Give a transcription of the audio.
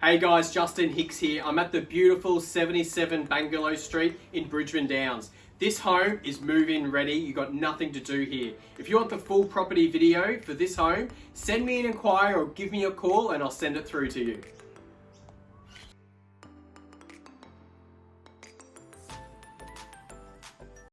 Hey guys, Justin Hicks here. I'm at the beautiful 77 Bangalow Street in Bridgeman Downs. This home is move-in ready. You got nothing to do here. If you want the full property video for this home, send me an inquiry or give me a call and I'll send it through to you.